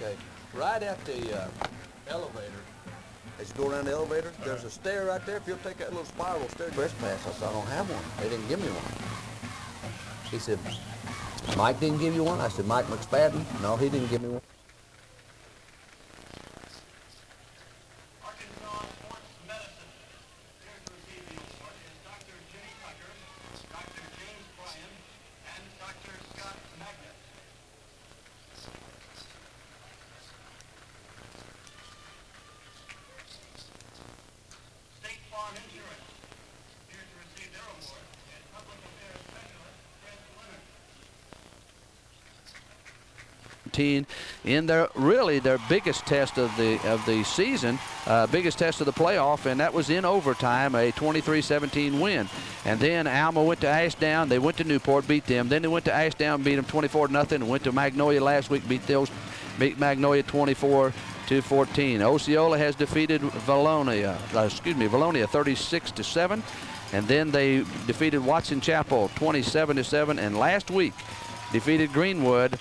Okay, right at the uh, elevator, as you go around the elevator, there's a stair right there. If you'll take that little spiral stair, trespass. I said, I don't have one. They didn't give me one. He said, Mike didn't give you one? I said, Mike McSpadden? No, he didn't give me one. 14 in their really their biggest test of the of the season, uh, biggest test of the playoff, and that was in overtime, a 23-17 win. And then Alma went to Ashdown. They went to Newport, beat them. Then they went to Ashdown, beat them 24 nothing. Went to Magnolia last week, beat those, beat Magnolia 24-14. Osceola has defeated Valonia, uh, excuse me, Vilonia 36 to 7, and then they defeated Watson Chapel 27 to 7, and last week defeated Greenwood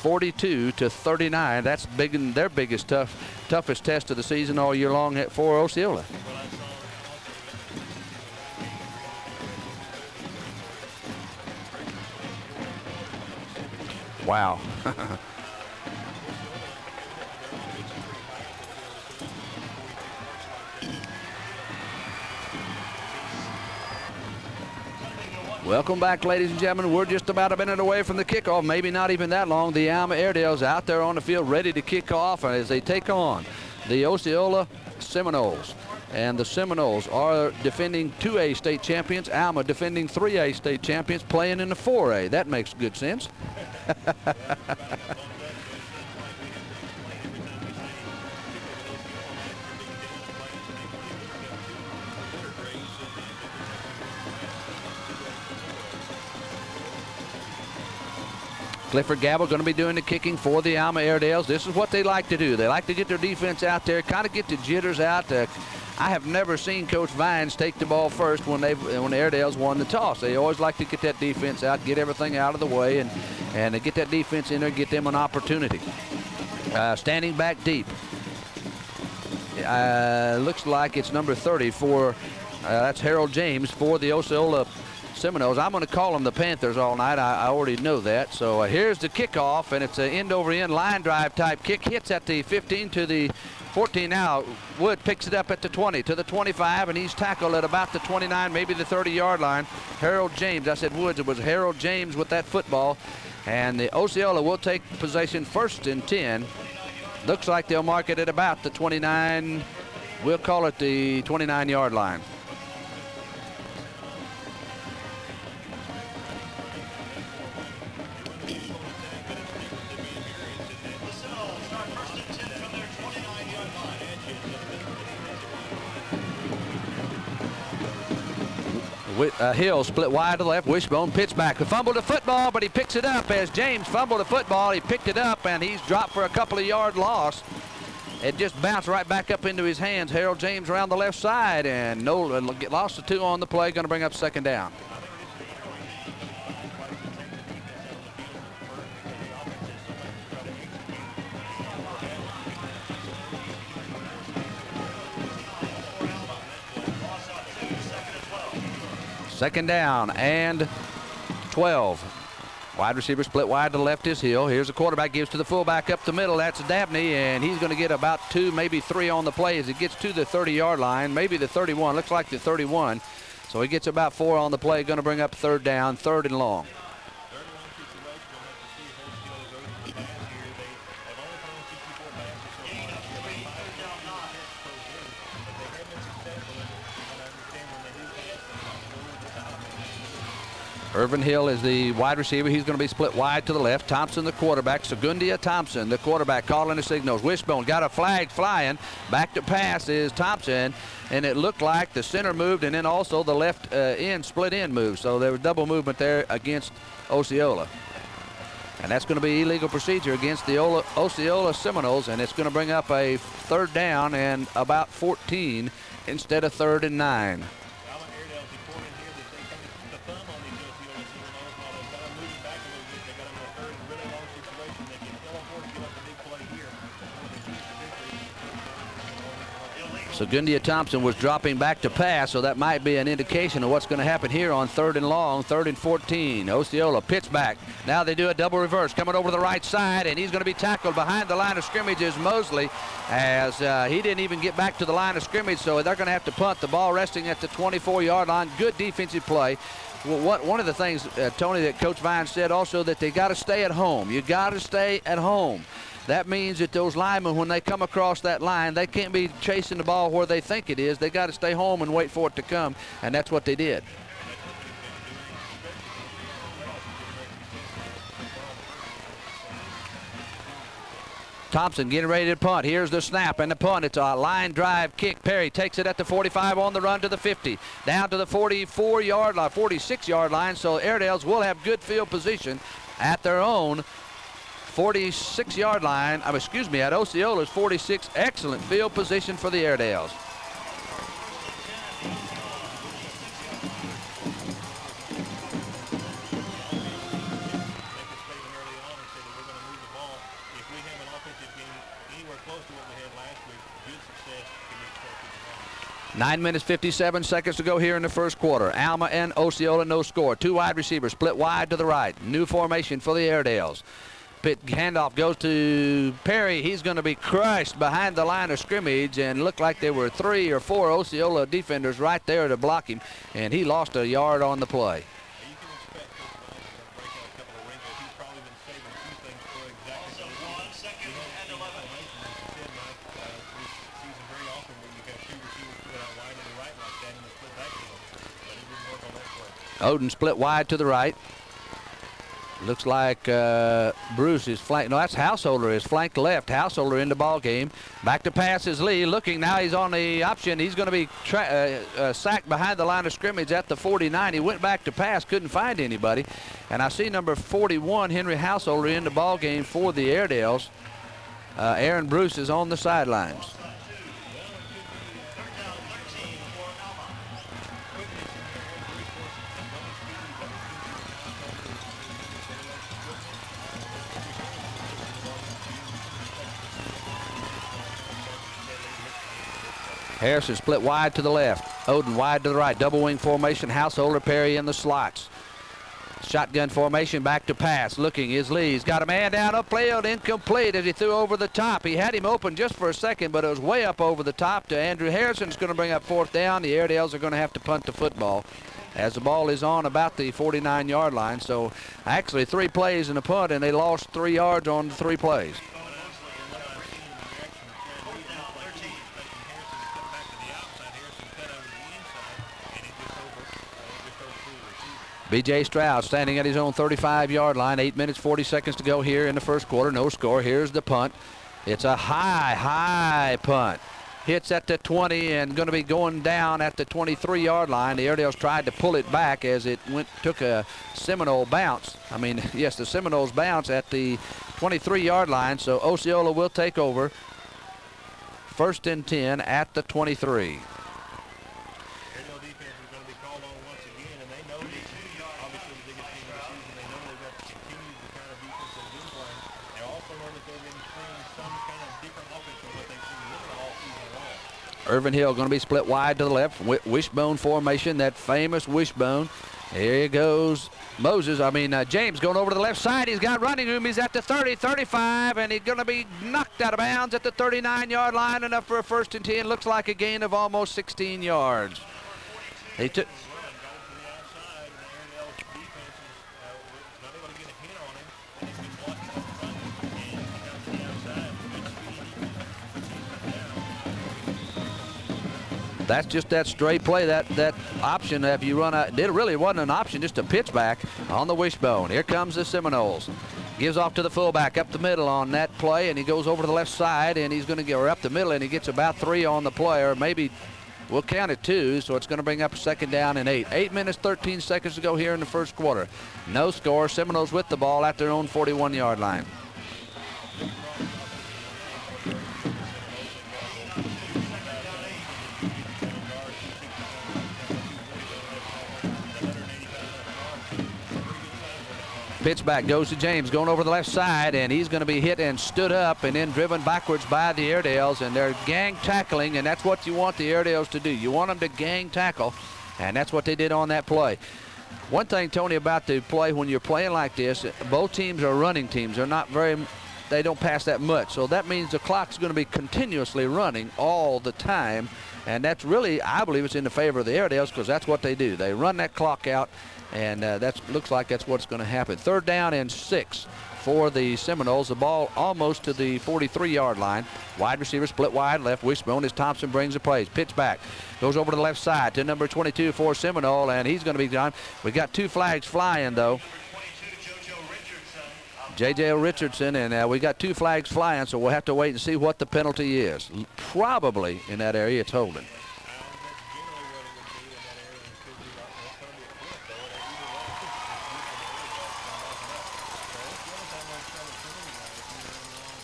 42 to 39. That's big in their biggest tough, toughest test of the season all year long at for Osceola. Wow. Welcome back, ladies and gentlemen. We're just about a minute away from the kickoff, maybe not even that long. The Alma Airedales out there on the field ready to kick off as they take on the Osceola Seminoles. And the Seminoles are defending 2A state champions. Alma defending 3A state champions, playing in the 4A. That makes good sense. Clifford Gabble going to be doing the kicking for the Alma Airedales. This is what they like to do. They like to get their defense out there, kind of get the jitters out. Uh, I have never seen Coach Vines take the ball first when they when the Airedales won the toss. They always like to get that defense out, get everything out of the way, and and get that defense in there, get them an opportunity. Uh, standing back deep. Uh, looks like it's number 30 for uh, that's Harold James for the Osceola Seminoles. I'm going to call them the Panthers all night. I, I already know that. So uh, here's the kickoff, and it's an end over end line drive type kick. Hits at the 15 to the 14 now. Wood picks it up at the 20 to the 25, and he's tackled at about the 29, maybe the 30 yard line. Harold James. I said Woods. It was Harold James with that football. And the Osceola will take possession first and 10. Looks like they'll mark it at about the 29. We'll call it the 29 yard line. Uh, Hill split wide to the left. Wishbone pitch back. The fumble to football, but he picks it up as James fumbled the football. He picked it up and he's dropped for a couple of yard loss. It just bounced right back up into his hands. Harold James around the left side and no get- lost the two on the play. Going to bring up second down. Second down and 12. Wide receiver split wide to the left is Hill. Here's the quarterback, gives to the fullback up the middle. That's Dabney, and he's going to get about two, maybe three on the play as he gets to the 30-yard line, maybe the 31. Looks like the 31. So he gets about four on the play. Going to bring up third down, third and long. Irvin Hill is the wide receiver. He's going to be split wide to the left. Thompson, the quarterback. Segundia Thompson, the quarterback, calling the signals. Wishbone got a flag flying. Back to pass is Thompson, and it looked like the center moved, and then also the left uh, end split end moved. So there was double movement there against Osceola. And that's going to be illegal procedure against the Ola, Osceola Seminoles, and it's going to bring up a third down and about 14 instead of third and nine. So Gundia Thompson was dropping back to pass, so that might be an indication of what's going to happen here on third and long, third and 14. Osceola pitch back. Now they do a double reverse, coming over the right side, and he's going to be tackled behind the line of scrimmage is Mosley, as uh, he didn't even get back to the line of scrimmage, so they're going to have to punt. The ball resting at the 24-yard line. Good defensive play. Well, what, one of the things, uh, Tony, that Coach Vine said also that they got to stay at home. You got to stay at home. That means that those linemen, when they come across that line, they can't be chasing the ball where they think it is. They got to stay home and wait for it to come, and that's what they did. Thompson getting ready to punt. Here's the snap and the punt. It's a line drive kick. Perry takes it at the 45 on the run to the 50. Down to the 44 yard line, 46 yard line. So Airedales will have good field position at their own 46 yard line. Excuse me, at Osceola's 46. Excellent field position for the Airedales. Nine minutes, 57 seconds to go here in the first quarter. Alma and Osceola, no score. Two wide receivers split wide to the right. New formation for the Airedales. Pit handoff goes to Perry. He's going to be crushed behind the line of scrimmage and looked like there were three or four Osceola defenders right there to block him, and he lost a yard on the play. Now, you can expect Coach Vines is going to break out a couple of wrinkles. He's probably been saving a few things for exactly So one second and 11. As you said, Mike, this season very often where you have two receivers split out wide to the right like that in the split back deal. But he didn't work on that play. Odin split wide to the right. Looks like uh, Bruce is flank. No, that's Householder is flank left. Householder in the ball game. Back to pass is Lee. Looking now, he's on the option. He's going to be uh, uh, sacked behind the line of scrimmage at the 49. He went back to pass, couldn't find anybody. And I see number 41, Henry Householder, in the ball game for the Airedales. Uh, Aaron Bruce is on the sidelines. Harrison split wide to the left. Odin wide to the right. Double wing formation. Householder Perry in the slots. Shotgun formation back to pass. Looking is Lee. He's got a man down upfield. Incomplete as he threw over the top. He had him open just for a second, but it was way up over the top to Andrew Harrison. It's going to bring up fourth down. The Airedales are going to have to punt the football as the ball is on about the 49 yard line. So actually three plays in a punt, and they lost three yards on the three plays. B.J. Stroud standing at his own 35-yard line. Eight minutes, 40 seconds to go here in the first quarter. No score. Here's the punt. It's a high, high punt. Hits at the 20 and going to be going down at the 23-yard line. The Airedales tried to pull it back as it went took a Seminole bounce. I mean, yes, the Seminoles bounce at the 23-yard line. So Osceola will take over. First and 10 at the 23. Airedale defense is going to be called on once again, and they know this is obviously the biggest game of the season. They know they've got to continue the kind of defense they've been playing. They also know that they're going to bring some kind of different offense from what they've seen really all season long. Irvin Hill going to be split wide to the left. Wi- Wishbone formation, that famous wishbone. Here goes Moses. I mean, uh, James going over to the left side. He's got running room. He's at the 30, 35, and he's going to be knocked out of bounds at the 39-yard line. Enough for a first and 10. Looks like a gain of almost 16 yards. He took. That's just that straight play, that that option. If you run out, it really wasn't an option, just a pitch back on the wishbone. Here comes the Seminoles. Gives off to the fullback up the middle on that play, and he goes over to the left side, and he's going to go up the middle, and he gets about three on the player, maybe we'll count it two, so it's going to bring up second down and eight. Eight minutes, 13 seconds to go here in the first quarter. No score. Seminoles with the ball at their own 41-yard line. Pitch back goes to James, going over the left side, and he's going to be hit and stood up and then driven backwards by the Airedales, and they're gang tackling, and that's what you want the Airedales to do. You want them to gang tackle, and that's what they did on that play. One thing, Tony, about the play when you're playing like this, both teams are running teams. They're not very, they don't pass that much. So that means the clock's going to be continuously running all the time. And that's really, I believe it's in the favor of the Airedales because that's what they do. They run that clock out, and uh, that looks like that's what's going to happen. Third down and six for the Seminoles. The ball almost to the 43-yard line. Wide receiver split wide left. Wishbone as Thompson brings the plays. Pitch back. Goes over to the left side to number 22 for Seminole, and he's going to be done. We've got two flags flying, though. 22, JoJo Richardson. J.J. Richardson, and uh, we got two flags flying, so we'll have to wait and see what the penalty is. Probably in that area, it's holding. Uh, that's generally what it would be in that area. It could be like, well, it's going to be a flip, though. And either way, it's just using the area that's not open up. So it's the only time I've tried to penalty line if you're in wrong.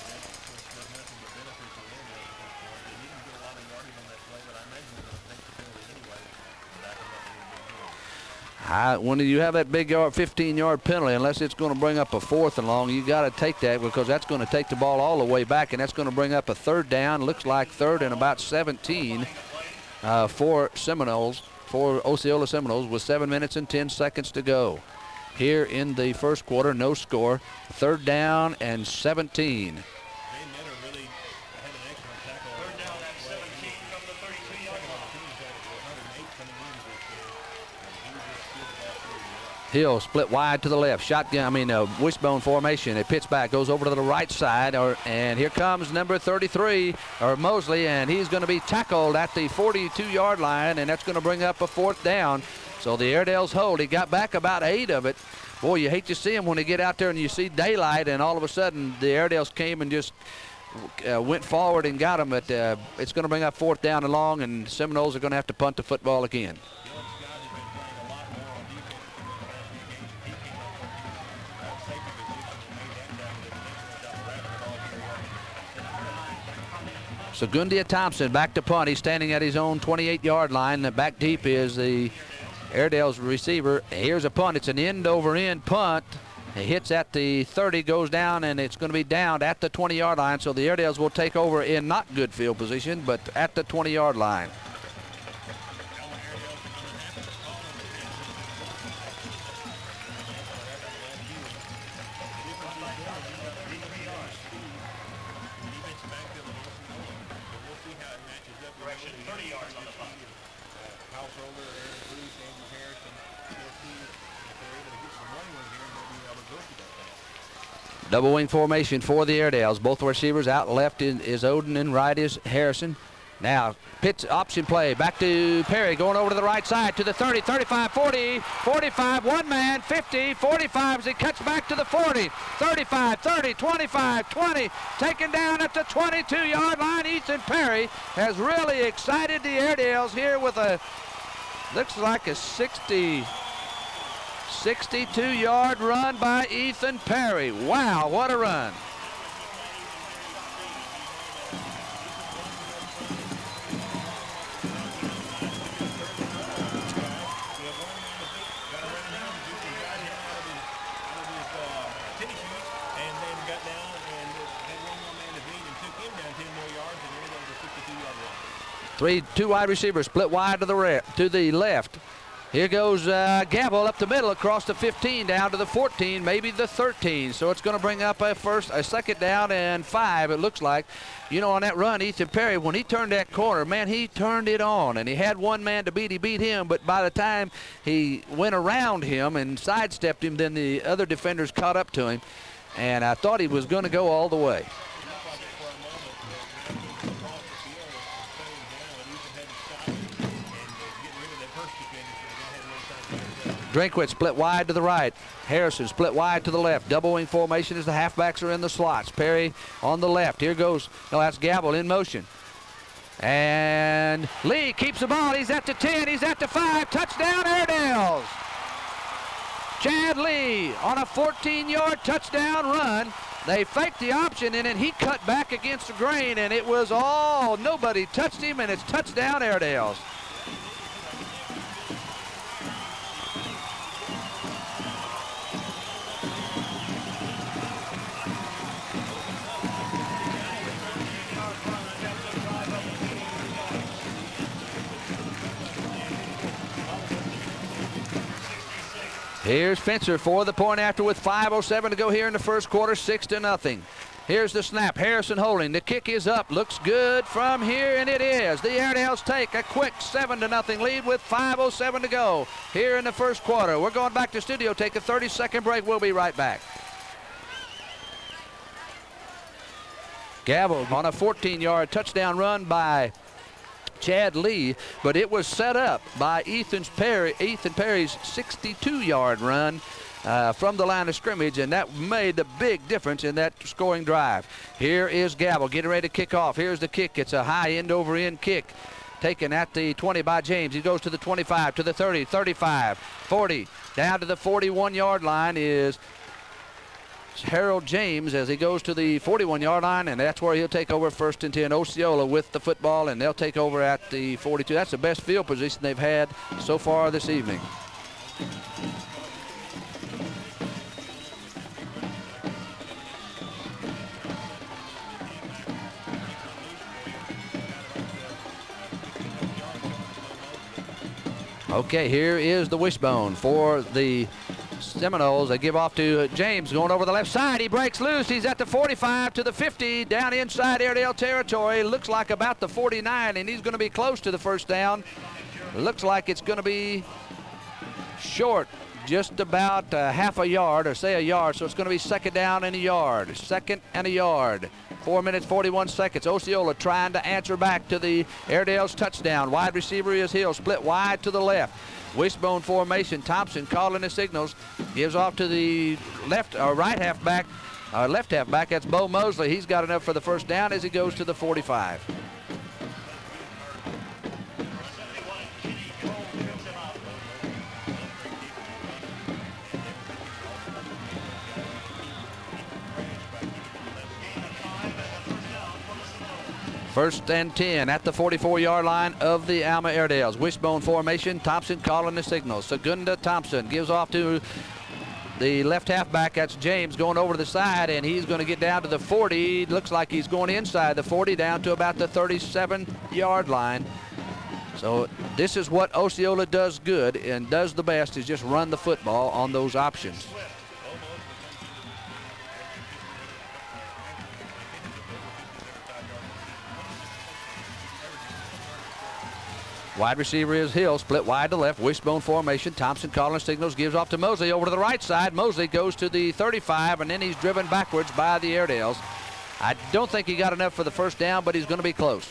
And that's, of course, does nothing but benefit the Airedales at this point. They didn't get a lot of yardage on that play, but I imagine they're going to take the penalty anyway. And back them up a little bit more. I, when you have that big yard, 15-yard penalty, unless it's going to bring up a fourth and long, you got to take that because that's going to take the ball all the way back, and that's going to bring up a third down. Looks like third and about 17 uh, for Seminoles, for Osceola Seminoles, with seven minutes and 10 seconds to go. Here in the first quarter, no score. Third down and 17. Jay Netter really had an excellent tackle. Third down at 17 from the 32-yard line. Teams had 108 coming in this year. And he was just good at that too. Hill split wide to the left. Shotgun, I mean, uh, wishbone formation. It pitch back goes over to the right side, or, and here comes number 33, or Mosley, and he's going to be tackled at the 42-yard line, and that's going to bring up a fourth down. So the Airedales hold. He got back about eight of it. Boy, you hate to see him when they get out there and you see daylight, and all of a sudden the Airedales came and just uh, went forward and got him. But uh, it's going to bring up fourth down and long, and Seminoles are going to have to punt the football again. Segundia Thompson back to punt. He's standing at his own 28-yard line. Back deep is the Airedale's receiver. Here's a punt. It's an end over end punt. It hits at the 30, goes down, and it's going to be down at the 20-yard line. So the Airedales will take over in not good field position, but at the 20-yard line. Double wing formation for the Airedales. Both receivers out left is, Odin and right is Harrison. Now, pitch option play. Back to Perry going over to the right side to the 30, 35, 40, 45, one man, 50, 45 as he cuts back to the 40, 35, 30, 25, 20. Taken down at the 22 yard line. Ethan Perry has really excited the Airedales here with a, looks like a 60, 62 yard run by Ethan Perry. Wow, what a run. We have one man to beat. Got around him. Houston got him out of his, out of his tennis shoes and then got down and had one more man to beat and took him down 10 more yards and there was a 62-yard run. Three, two wide receivers split wide to the to the left. Here goes uh, Gabble up the middle across the 15 down to the 14, maybe the 13. So it's going to bring up a first, a second down and five. It looks like, you know, on that run, Ethan Perry when he turned that corner, man, he turned it on, and he had one man to beat. He beat him, but by the time he went around him and sidestepped him, then the other defenders caught up to him, and I thought he was going to go all the way. Drinkwitz split wide to the right. Harrison split wide to the left. Double wing formation as the halfbacks are in the slots. Perry on the left. Here goes, no, that's Gabble in motion. And Lee keeps the ball. He's at the 10. He's at the 5. Touchdown, Airedales. Chad Lee on a 14-yard touchdown run. They faked the option and then he cut back against the grain and it was all, nobody touched him and it's touchdown Airedales. Here's Fencer for the point after with 5.07 to go here in the first quarter, 6 to nothing. Here's the snap. Harrison holding. The kick is up. Looks good from here, and it is. The Airedales take a quick 7 to nothing lead with 5.07 to go here in the first quarter. We're going back to studio. Take a 30 second break. We'll be right back. Gavel on a 14 yard touchdown run by Chad Lee, but it was set up by Ethan, Perry, Ethan Perry's 62 yard run uh, from the line of scrimmage, and that made the big difference in that scoring drive. Here is Gavel getting ready to kick off. Here's the kick. It's a high end over end kick. Taken at the 20 by James. He goes to the 25, to the 30, 35, 40. Down to the 41 yard line is Harold James as he goes to the 41 yard line, and that's where he'll take over first and 10. Osceola with the football, and they'll take over at the 42. That's the best field position they've had so far this evening. Okay, here is the wishbone for the Seminoles. They give off to James going over the left side. He breaks loose. He's at the 45 to the 50 down inside Airedale territory. Looks like about the 49, and he's going to be close to the first down. Looks like it's going to be short, just about uh, half a yard, or say a yard. So it's going to be second down and a yard. Second and a yard. Four minutes, 41 seconds. Osceola trying to answer back to the Airedale's touchdown. Wide receiver is Hill, split wide to the left. Wishbone formation. Thompson calling the signals. Gives off to the left or right half back, uh, left half back. That's Bo Mosley. He's got enough for the first down as he goes to the 45. First and 10 at the 44-yard line of the Alma Airedales. Wishbone formation. Thompson calling the signal. Segunda Thompson gives off to the left halfback. That's James going over to the side, and he's going to get down to the 40. Looks like he's going inside the 40 down to about the 37-yard line. So this is what Osceola does good and does the best is just run the football on those options. Wide receiver is Hill, split wide to left, wishbone formation. Thompson calling signals, gives off to Mosley over to the right side. Mosley goes to the 35, and then he's driven backwards by the Airedales. I don't think he got enough for the first down, but he's going to be close.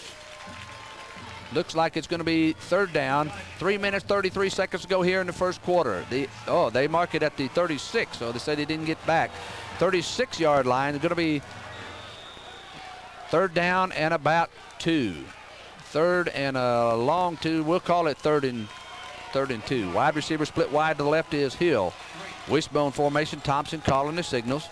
Looks like it's going to be third down. Three minutes, 33 seconds to go here in the first quarter. The Oh, they mark it at the 36, so they said he didn't get back. 36-yard line is going to be third down and about two. Third and a long two. We'll call it third and third and two. Wide receiver split wide to the left is Hill. Wishbone formation. Thompson calling the signals.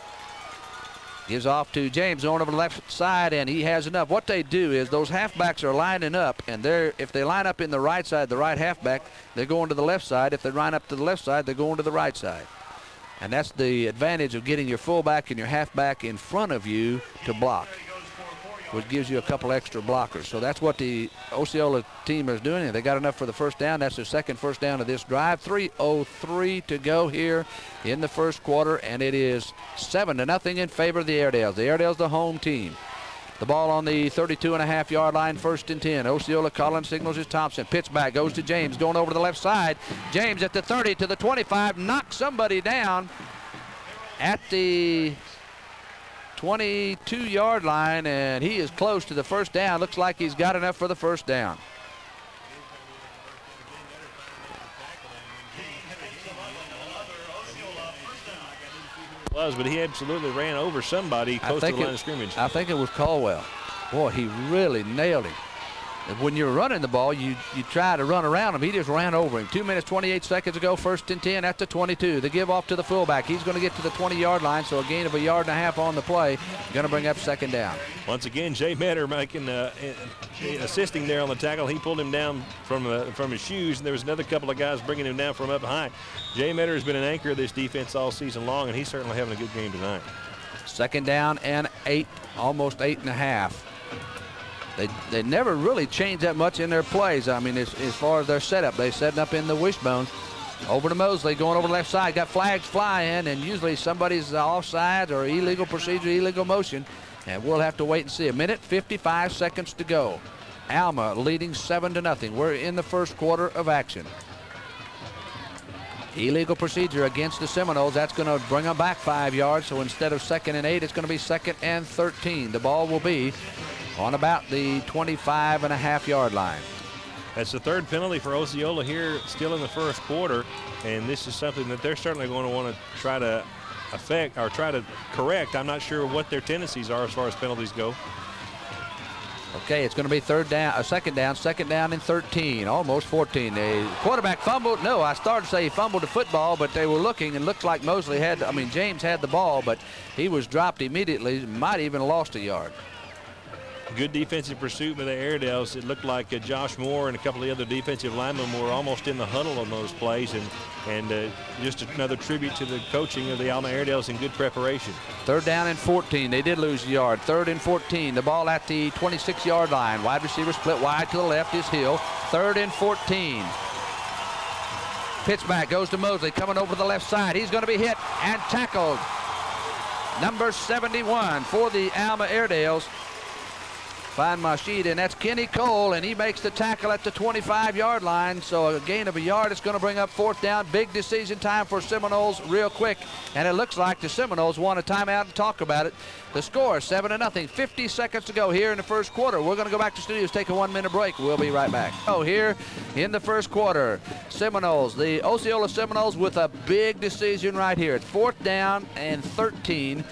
Gives off to James on over the left side, and he has enough. What they do is those halfbacks are lining up, and they're if they line up in the right side, the right halfback, they're going to the left side. If they line up to the left side, they're going to the right side. And that's the advantage of getting your fullback and your halfback in front of you to block which gives you a couple extra blockers. So that's what the Osceola team is doing. They got enough for the first down. That's their second first down of this drive. 3.03 to go here in the first quarter, and it is 7 to nothing in favor of the Airedales. The Airedales, the home team. The ball on the 32 and a half yard line, first and 10. Osceola calling signals is Thompson. Pitch back, goes to James, going over to the left side. James at the 30 to the 25, knocks somebody down at the 22 yard line, and he is close to the first down. Looks like he's got enough for the first down. Was, but he absolutely ran over somebody close to the line it, of scrimmage. I think it was Caldwell. Boy, he really nailed him. When you're running the ball, you, you try to run around him. He just ran over him. Two minutes, 28 seconds ago, first and 10 at the 22. The give off to the fullback. He's going to get to the 20-yard line, so a gain of a yard and a half on the play. Going to bring up second down. Once again, Jay Metter making uh, assisting there on the tackle. He pulled him down from uh, from his shoes, and there was another couple of guys bringing him down from up high. Jay Metter has been an anchor of this defense all season long, and he's certainly having a good game tonight. Second down and eight, almost eight and a half. They, they never really change that much in their plays. I mean, as, as far as their setup, they setting up in the wishbone. Over to Mosley, going over the left side. Got flags flying, and usually somebody's offside or illegal procedure, illegal motion. And we'll have to wait and see. A minute, 55 seconds to go. Alma leading 7 to nothing. We're in the first quarter of action. Illegal procedure against the Seminoles. That's going to bring them back five yards. So instead of second and eight, it's going to be second and 13. The ball will be on about the 25 and a half yard line. That's the third penalty for Osceola here, still in the first quarter, and this is something that they're certainly going to want to try to affect or try to correct. I'm not sure what their tendencies are as far as penalties go. Okay, it's going to be third down, a second down, second down and 13, almost 14. The quarterback fumbled. No, I started to say he fumbled the football, but they were looking and looked like Mosley had, I mean, James had the ball, but he was dropped immediately, might even lost a yard. Good defensive pursuit by the Airedales. It looked like uh, Josh Moore and a couple of the other defensive linemen were almost in the huddle on those plays, and and uh, just another tribute to the coaching of the Alma Airedales in good preparation. Third down and 14. They did lose a yard. Third and 14. The ball at the 26-yard line. Wide receiver split wide to the left is Hill. Third and 14. Pitch back goes to Mosley coming over to the left side. He's going to be hit and tackled. Number 71 for the Alma Airedales. Find sheet, and that's Kenny Cole, and he makes the tackle at the 25-yard line. So a gain of a yard. is going to bring up fourth down. Big decision time for Seminoles real quick, and it looks like the Seminoles want a timeout and talk about it. The score, 7 to nothing. 50 seconds to go here in the first quarter. We're going to go back to studios, take a one-minute break. We'll be right back. Oh, here in the first quarter, Seminoles, the Osceola Seminoles with a big decision right here. It's fourth down and 13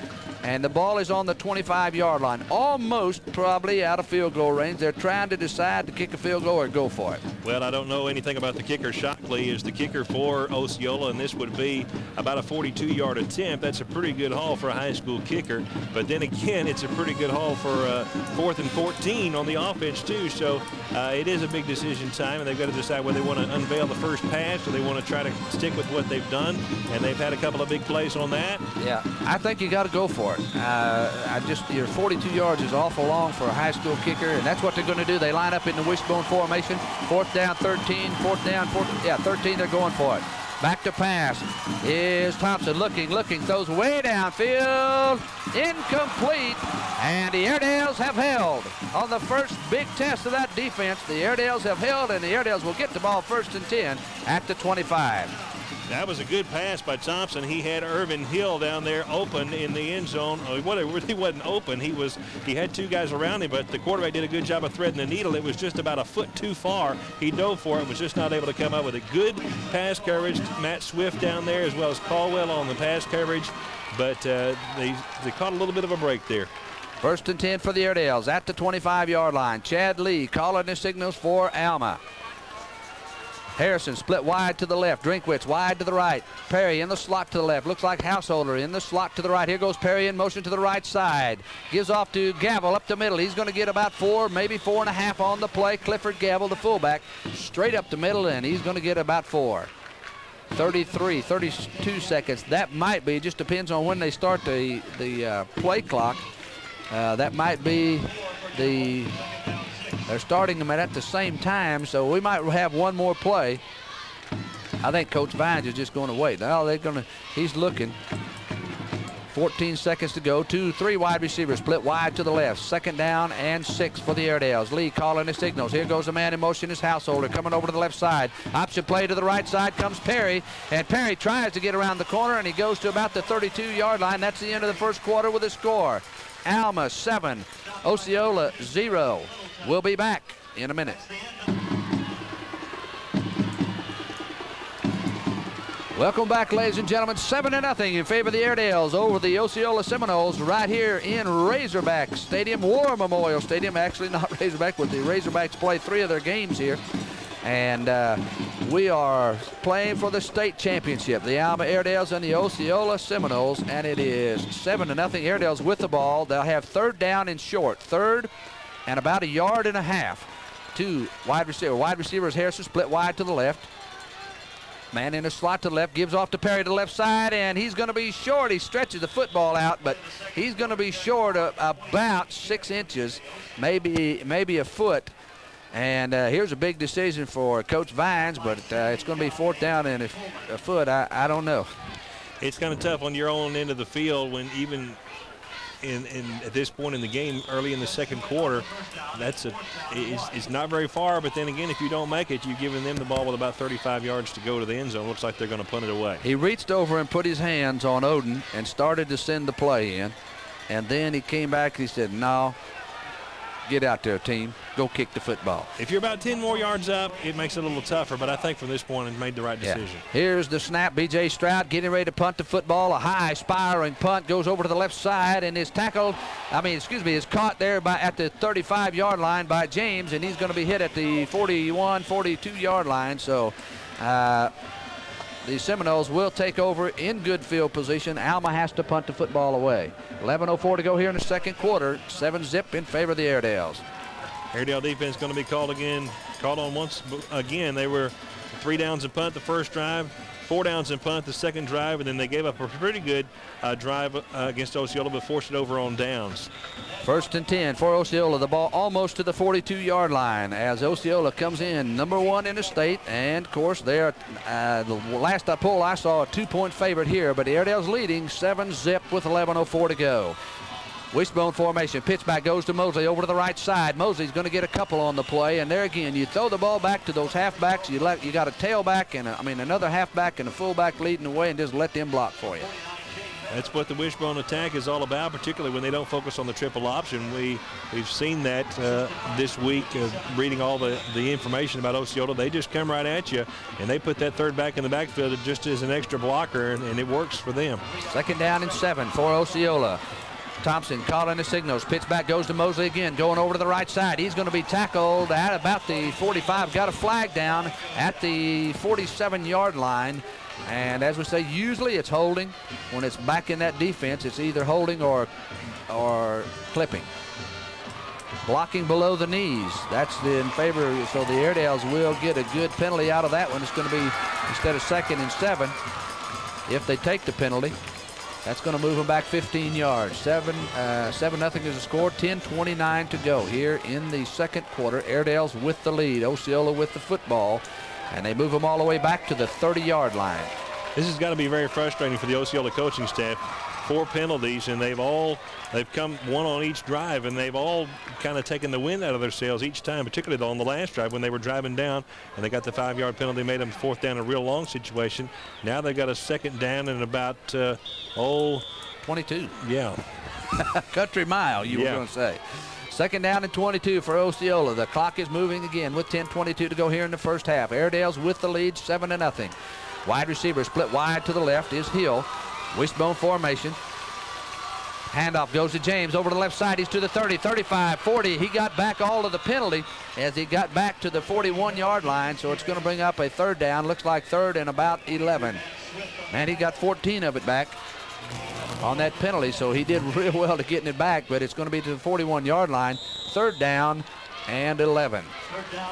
and the ball is on the 25-yard line, almost probably out of field goal range. They're trying to decide to kick a field goal or go for it. Well, I don't know anything about the kicker. Shockley is the kicker for Osceola, and this would be about a 42-yard attempt. That's a pretty good haul for a high school kicker. But then again, it's a pretty good haul for uh, fourth and 14 on the offense too. So uh, it is a big decision time, and they've got to decide whether they want to unveil the first pass or they want to try to stick with what they've done. And they've had a couple of big plays on that. Yeah, I think you got to go for it. Uh, I just your 42 yards is awful long for a high school kicker, and that's what they're going to do. They line up in the wishbone formation. Fourth down, 13. Fourth down, yeah, 13. They're going for it. Back to pass is Thompson looking, looking, throws way downfield, incomplete, and the Airedales have held. On the first big test of that defense, the Airedales have held, and the Airedales will get the ball first and 10 at the 25. That was a good pass by Thompson. He had Irvin Hill down there open in the end zone. Uh, well, it really wasn't open. He was he had two guys around him, but the quarterback did a good job of threading the needle. It was just about a foot too far. He dove for it, was just not able to come up with a good pass coverage. Matt Swift down there as well as Caldwell on the pass coverage, but uh, they they caught a little bit of a break there. First and 10 for the Airedales at the 25-yard line. Chad Lee calling the signals for Alma. Harrison split wide to the left. Drinkwitz wide to the right. Perry in the slot to the left. Looks like Householder in the slot to the right. Here goes Perry in motion to the right side. Gives off to Gavel up the middle. He's going to get about four, maybe four and a half on the play. Clifford Gavel, the fullback, straight up the middle, and he's going to get about four. 33, 32 seconds. That might be, just depends on when they start the, the uh, play clock. Uh, that might be the they're starting them at the same time, so we might have one more play. I think Coach Vines is just going to wait. Now they're going to, he's looking. 14 seconds to go. Two, three wide receivers split wide to the left. Second down and six for the Airedales. Lee calling the signals. Here goes the man in motion, his householder coming over to the left side. Option play to the right side comes Perry, and Perry tries to get around the corner, and he goes to about the 32-yard line. That's the end of the first quarter with a score. Alma seven, Osceola zero. We'll be back in a minute. Welcome back, ladies and gentlemen. 7 to nothing in favor of the Airedales over the Osceola Seminoles right here in Razorback Stadium, War Memorial Stadium. Actually, not Razorback, but the Razorbacks play three of their games here. And uh, we are playing for the state championship, the Alma Airedales and the Osceola Seminoles, and it is 7 to nothing. Airedales with the ball. They'll have third down and short. Third and about a yard and a half. Two wide receiver. Wide receivers Harrison split wide to the left. Man in a slot to the left, gives off to Perry to the left side, and he's going to be short. He stretches the football out, but he's going to be short of about six inches, maybe maybe a foot. And uh, here's a big decision for Coach Vines, but uh, it's going to be fourth down and a, a foot. I, I don't know. It's kind of tough on your own end of the field when even in, in at this point in the game, early in the second quarter, that's a it's, it's not very far. But then again, if you don't make it, you've given them the ball with about 35 yards to go to the end zone. Looks like they're going to punt it away. He reached over and put his hands on Odin and started to send the play in. And then he came back and he said, no, get out there, team. Go kick the football. If you're about 10 more yards up, it makes it a little tougher. But I think from this point, it made the right decision. Yeah. Here's the snap. B.J. Stroud getting ready to punt the football. A high spiraling punt goes over to the left side and is tackled. I mean, excuse me, is caught there by at the 35-yard line by James, and he's going to be hit at the 41, 42-yard line. So. Uh, the Seminoles will take over in good field position. Alma has to punt the football away. 11.04 to go here in the second quarter. Seven zip in favor of the Airedales. Airedale defense going to be called again, called on once again. They were three downs and punt the first drive, four downs and punt the second drive, and then they gave up a pretty good uh, drive uh, against Osceola, but forced it over on downs. First and 10 for Osceola. The ball almost to the 42-yard line as Osceola comes in number one in the state. And, of course, they're, uh, the last I pulled, I saw a two-point favorite here, but Airedale's leading 7-zip with 11.04 to go. Wishbone formation. Pitch back goes to Mosley over to the right side. Mosley's going to get a couple on the play, and there again, you throw the ball back to those halfbacks. You let you got a tailback and a, I mean another halfback and a fullback leading the way, and just let them block for you. That's what the wishbone attack is all about, particularly when they don't focus on the triple option. We, we've seen that uh, this week, uh, reading all the, the information about Osceola. They just come right at you, and they put that third back in the backfield just as an extra blocker, and, and it works for them. Second down and seven for Osceola. Thompson calling the signals. Pitch back goes to Mosley again, going over to the right side. He's going to be tackled at about the 45. Got a flag down at the 47-yard line. And as we say, usually it's holding. When it's back in that defense, it's either holding or, or clipping. Blocking below the knees. That's in favor. So the Airedales will get a good penalty out of that one. It's going to be instead of second and seven if they take the penalty. That's going to move them back 15 yards. 7 uh, 7 nothing is the score. 10-29 to go here in the second quarter. Airedales with the lead. Osceola with the football. And they move them all the way back to the 30-yard line. This has got to be very frustrating for the Osceola coaching staff. Four penalties, and they've all they've come one on each drive, and they've all kind of taken the wind out of their sails each time, particularly on the last drive when they were driving down and they got the five-yard penalty, made them fourth down a real long situation. Now they've got a second down and about uh, oh 22. Yeah. Country mile, you Yeah. were going to say. Second down and 22 for Osceola. The clock is moving again with 10:22 to go here in the first half. Airedales with the lead, seven to nothing. Wide receiver split wide to the left is Hill. Wishbone formation. Handoff goes to James over to the left side. He's to the 30, 35, 40. He got back all of the penalty as he got back to the 41-yard line. So it's going to bring up a third down. Looks like third and about 11. And he got 14 of it back on that penalty, so he did real well to getting it back, but it's going to be to the 41-yard line. Third down and 11.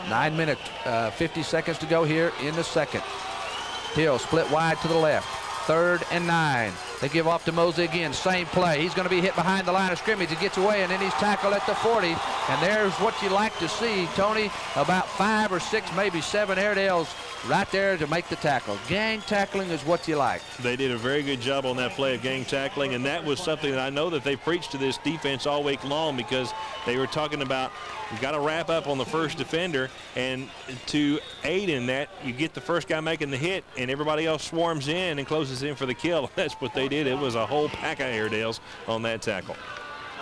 Nine minutes, uh, 50 seconds to go here in the second. Hill split wide to the left. Third and nine. They give off to Mosley again. Same play. He's going to be hit behind the line of scrimmage. He gets away, and then he's tackled at the 40. And there's what you like to see, Tony. About five or six, maybe seven Airedales right there to make the tackle. Gang tackling is what you like. They did a very good job on that play of gang tackling, and that was something that I know that they preached to this defense all week long because they were talking about you got to wrap up on the first defender, and to aid in that, you get the first guy making the hit, and everybody else swarms in and closes in for the kill. That's what they did. It was a whole pack of Airedales on that tackle.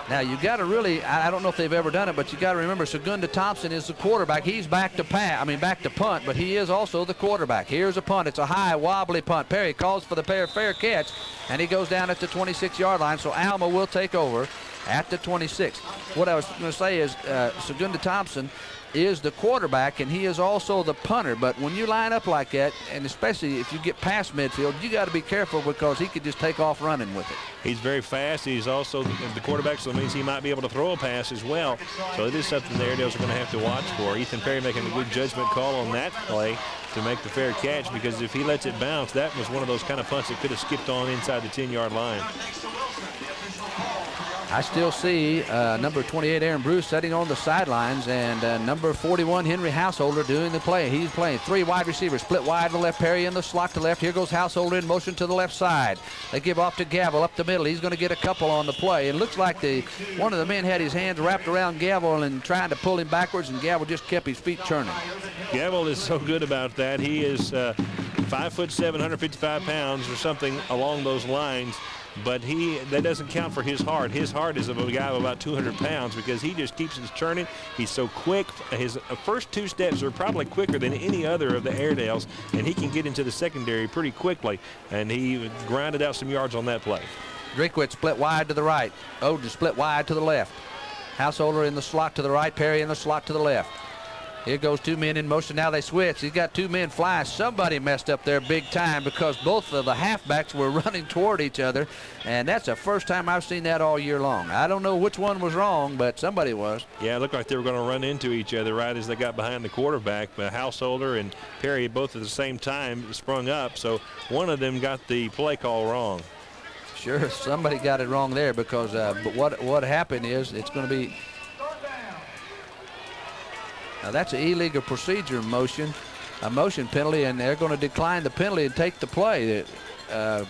Now you got to really, I I don't know if they've ever done it, but you got to remember Segunda Thompson is the quarterback. He's back to pat, I mean back to punt, but he is also the quarterback. Here's a punt. It's a high wobbly punt. Perry calls for the fair, fair catch, and he goes down at the 26-yard line. So Alma will take over at the 26. What I was going to say is uh, Segunda Thompson is the quarterback and he is also the punter. But when you line up like that, and especially if you get past midfield, you got to be careful because he could just take off running with it. He's very fast. He's also the, quarterback, so it means he might be able to throw a pass as well. So it is something the Airedales are going to have to watch for. Ethan Perry making a good judgment call on that play to make the fair catch because if he lets it bounce, that was one of those kind of punts that could have skipped on inside the 10-yard line. I still see uh, number 28 Aaron Bruce sitting on the sidelines and uh, number 41 Henry Householder doing the play. He's playing three wide receivers, split wide to the left, Perry in the slot to left. Here goes Householder in motion to the left side. They give off to Gavel up the middle. He's going to get a couple on the play. It looks like the one of the men had his hands wrapped around Gavel and trying to pull him backwards, and Gavel just kept his feet turning. Gavel is so good about that. He is uh, five foot seven, 155 pounds or something along those lines. But he that doesn't count for his heart. His heart is of a guy of about 200 pounds because he just keeps his churning. He's so quick. His first two steps are probably quicker than any other of the Airedales, and he can get into the secondary pretty quickly. And he grinded out some yards on that play. Drinkwitz split wide to the right. Odin split wide to the left. Householder in the slot to the right. Perry in the slot to the left. Here goes two men in motion. Now they switch. He's got two men flying. Somebody messed up there big time because both of the halfbacks were running toward each other. And that's the first time I've seen that all year long. I don't know which one was wrong, but somebody was. Yeah, it looked like they were going to run into each other right as they got behind the quarterback. But Householder and Perry both at the same time sprung up. So one of them got the play call wrong. Sure, somebody got it wrong there because uh, but what what happened is it's going to be now that's an illegal procedure motion, a motion penalty, and they're going to decline the penalty and take the play. Uh,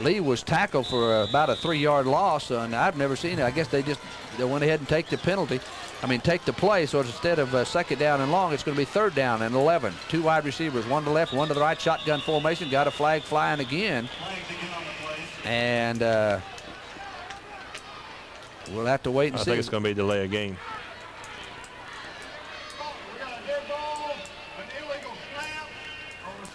Lee was tackled for about a three-yard loss, and I've never seen it. I guess they just they went ahead and take the penalty. I mean, take the play. So instead of uh, second down and long, it's going to be third down and 11. Two wide receivers, one to the left, one to the right. Shotgun formation. Got a flag flying again. And uh, we'll have to wait and I see. I think it's going to be a delay of game. We got a dead ball, an illegal snap on the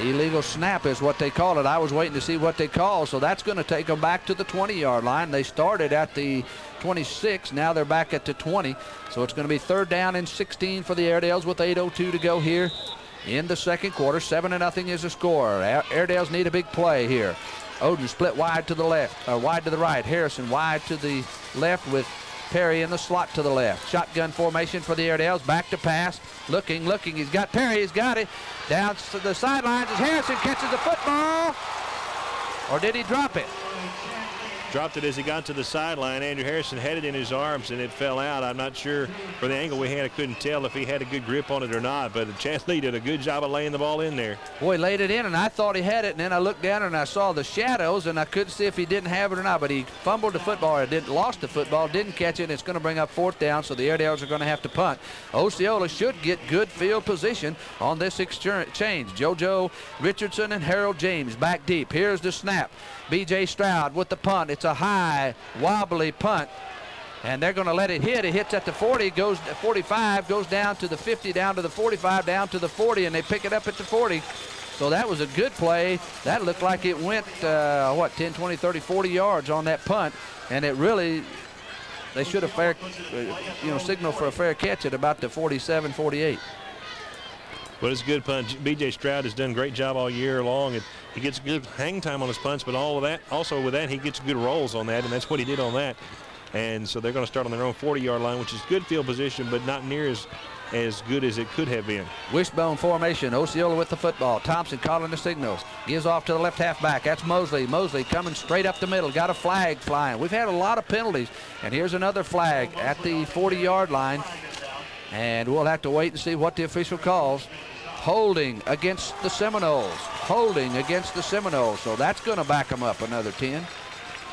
Illegal snap is what they call it. I was waiting to see what they call, so that's going to take them back to the 20-yard line. They started at the 26. Now they're back at the 20. So it's going to be third down and 16 for the Airedales with 8.02 to go here in the second quarter. 7 to nothing is the score. Airedales need a big play here. Odin split wide to the left, uh, wide to the right. Harrison wide to the left with Perry in the slot to the left. Shotgun formation for the Airedales. Back to pass. Looking, looking. He's got Perry. He's got it. Down to the sidelines as Harrison catches the football. Or did he drop it? Dropped it as he got to the sideline. Andrew Harrison had it in his arms and it fell out. I'm not sure for the angle we had, I couldn't tell if he had a good grip on it or not. But Chance Lee did a good job of laying the ball in there. Boy, laid it in, and I thought he had it, and then I looked down and I saw the shadows, and I couldn't see if he didn't have it or not. But he fumbled the football, or didn't lost the football, didn't catch it, and it's going to bring up fourth down. So the Airedales are going to have to punt. Osceola should get good field position on this exchange. JoJo Richardson and Harold James back deep. Here's the snap. B.J. Stroud with the punt. It's a high, wobbly punt. And they're going to let it hit. It hits at the 40, goes 45, goes down to the 50, down to the 45, down to the 40, and they pick it up at the 40. So that was a good play. That looked like it went, uh, what, 10, 20, 30, 40 yards on that punt. And it really, they should have fair, uh, you know, signaled for a fair catch at about the 47, 48. But it's a good punch. B.J. Stroud has done a great job all year long. And he gets good hang time on his punts, but all of that, also with that, he gets good rolls on that, and that's what he did on that. And so they're going to start on their own 40-yard line, which is good field position, but not near as as good as it could have been. Wishbone formation. Osceola with the football. Thompson calling the signals. Gives off to the left halfback. That's Mosley. Mosley coming straight up the middle. Got a flag flying. We've had a lot of penalties. And here's another flag at the 40-yard line. And we'll have to wait and see what the official calls. Holding against the Seminoles. Holding against the Seminoles. So that's going to back them up another 10.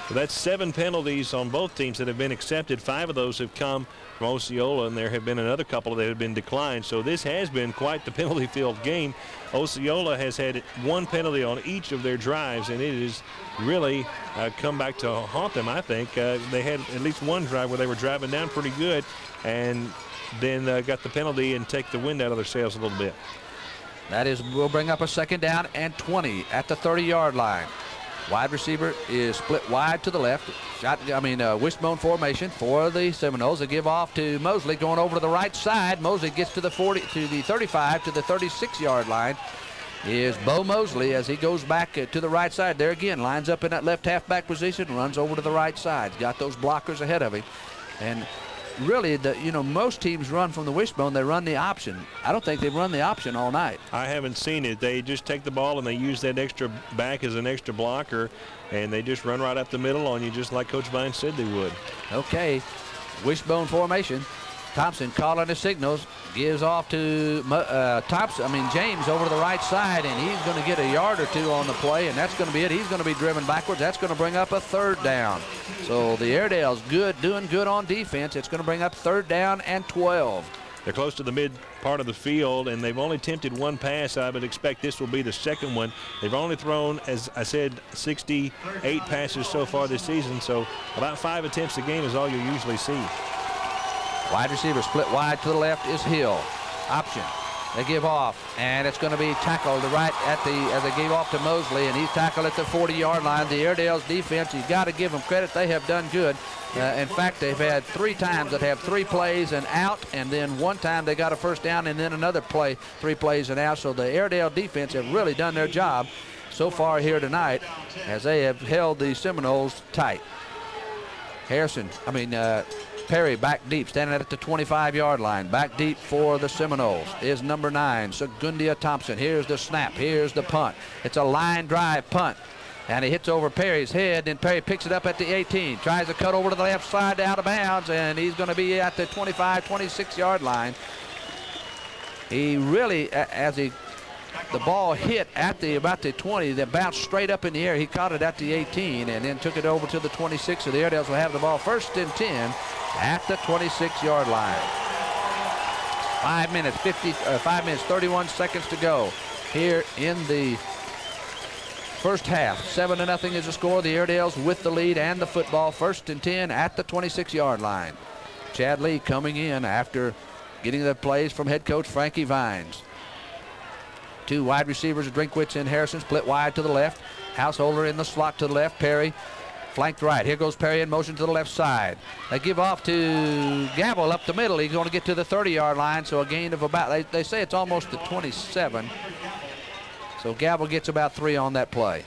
So that's seven penalties on both teams that have been accepted. Five of those have come from Osceola, and there have been another couple that have been declined. So this has been quite the penalty field game. Osceola has had one penalty on each of their drives, and it has really uh, come back to haunt them, I think. Uh, they had at least one drive where they were driving down pretty good, and then uh, got the penalty and take the wind out of their sails a little bit. That is, we'll bring up a second down and 20 at the 30-yard line. Wide receiver is split wide to the left. Shot, I mean, uh, wishbone formation for the Seminoles. They give off to Mosley going over to the right side. Mosley gets to the 40, to the 35, to the 36-yard line. Is Bo Mosley as he goes back uh, to the right side. There again, lines up in that left halfback position, runs over to the right side. Got those blockers ahead of him. And really, the you know, most teams run from the wishbone. They run the option. I don't think they've run the option all night. I haven't seen it. They just take the ball and they use that extra back as an extra blocker, and they just run right up the middle on you, just like Coach Vine said they would. Okay, wishbone formation. Thompson calling the signals, gives off to uh, Thompson. I mean James over to the right side, and he's going to get a yard or two on the play, and that's going to be it. He's going to be driven backwards. That's going to bring up a third down. So the Airedale's good, doing good on defense. It's going to bring up third down and 12. They're close to the mid part of the field, and they've only attempted one pass. I would expect this will be the second one. They've only thrown, as I said, 68 passes so far this season, so about five attempts a game is all you usually see. Wide receiver split wide to the left is Hill. Option. They give off, and it's going to be tackled right at the as they gave off to Mosley, and he's tackled at the 40-yard line. The Airedale's defense, you've got to give them credit. They have done good. Uh, in fact, they've had three times that have three plays and out, and then one time they got a first down, and then another play, three plays and out. So the Airedale defense have really done their job so far here tonight as they have held the Seminoles tight. Harrison, I mean, uh, Perry back deep, standing at the 25-yard line. Back deep for the Seminoles is number nine, Segundia Thompson. Here's the snap. Here's the punt. It's a line drive punt. And he hits over Perry's head, and Perry picks it up at the 18. Tries to cut over to the left side out of bounds, and he's going to be at the 25, 26-yard line. He really, as he the ball hit at the about the 20, then bounced straight up in the air. He caught it at the 18 and then took it over to the 26. So the Airedales will have the ball first and 10 at the 26-yard line. Five minutes, 50, uh, five minutes, 31 seconds to go here in the first half. Seven to nothing is the score. The Airedales with the lead and the football. First and 10 at the 26-yard line. Chad Lee coming in after getting the plays from head coach Frankie Vines. Two wide receivers, Drinkwitz and Harrison, split wide to the left. Householder in the slot to the left. Perry flanked right. Here goes Perry in motion to the left side. They give off to Gavel up the middle. He's going to get to the 30-yard line, so a gain of about, they, they say it's almost the 27. So Gavel gets about three on that play.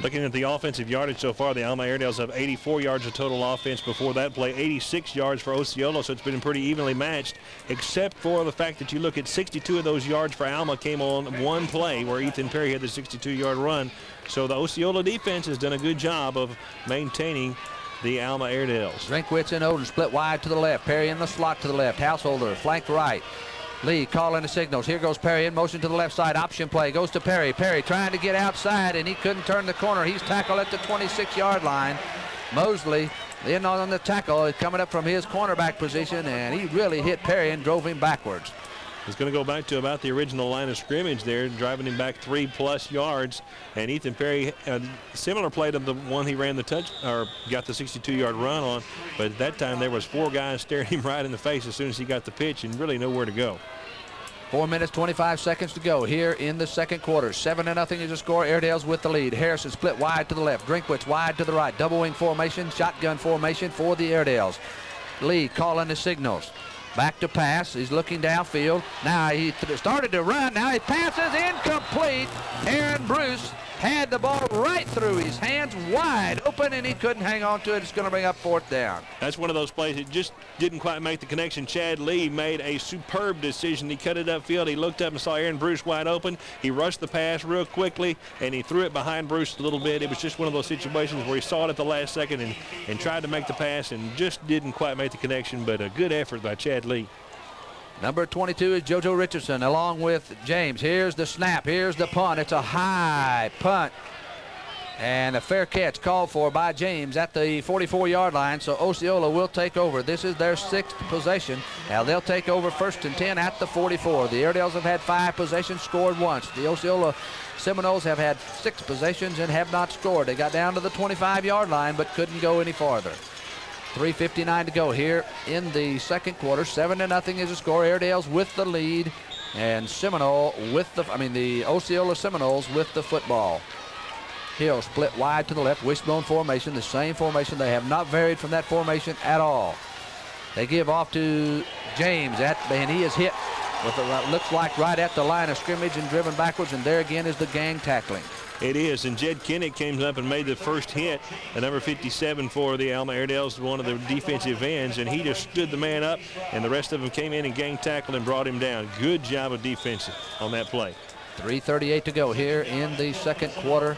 Looking at the offensive yardage so far, the Alma Airedales have 84 yards of total offense before that play, 86 yards for Osceola, so it's been pretty evenly matched, except for the fact that you look at 62 of those yards for Alma came on one play where Ethan Perry had the 62-yard run. So the Osceola defense has done a good job of maintaining the Alma Airedales. Drinkwitz and Odin split wide to the left. Perry in the slot to the left. Householder flanked right. Lee calling the signals. Here goes Perry in motion to the left side. Option play goes to Perry. Perry trying to get outside, and he couldn't turn the corner. He's tackled at the 26-yard line. Mosley in on the tackle coming up from his cornerback position, and he really hit Perry and drove him backwards. He's going to go back to about the original line of scrimmage there, driving him back three plus yards. And Ethan Perry, a similar play to the one he ran the touch or got the 62-yard run on, but at that time there was four guys staring him right in the face as soon as he got the pitch and really nowhere to go. Four minutes, 25 seconds to go here in the second quarter. Seven to nothing is the score. Airedales with the lead. Harrison split wide to the left. Drinkwitz wide to the right. Double wing formation, shotgun formation for the Airedales. Lee calling the signals. Back to pass. He's looking downfield. Now he started to run. Now he passes incomplete. Aaron Bruce had the ball right through his hands wide open and he couldn't hang on to it. It's going to bring up fourth down. That's one of those plays that just didn't quite make the connection. Chad Lee made a superb decision. He cut it upfield. He looked up and saw Aaron Bruce wide open. He rushed the pass real quickly and he threw it behind Bruce a little bit. It was just one of those situations where he saw it at the last second and, and tried to make the pass and just didn't quite make the connection, but a good effort by Chad Lee. Number 22 is JoJo Richardson along with James. Here's the snap. Here's the punt. It's a high punt. And a fair catch called for by James at the 44-yard line. So Osceola will take over. This is their sixth possession. Now they'll take over first and 10 at the 44. The Airedales have had five possessions, scored once. The Osceola Seminoles have had six possessions and have not scored. They got down to the 25-yard line but couldn't go any farther. 3.59 to go here in the second quarter. 7 to nothing is the score. Airedales with the lead. And Seminole with the, I mean, the Osceola Seminoles with the football. Hill split wide to the left, wishbone formation, the same formation. They have not varied from that formation at all. They give off to James, at, and he is hit with what looks like right at the line of scrimmage and driven backwards, and there again is the gang tackling. It is. And Jed Kinnick came up and made the first hit, the number 57 for the Alma Airedales, one of the defensive ends, and he just stood the man up, and the rest of them came in and gang tackled and brought him down. Good job of defense on that play. 3.38 to go here in the second quarter.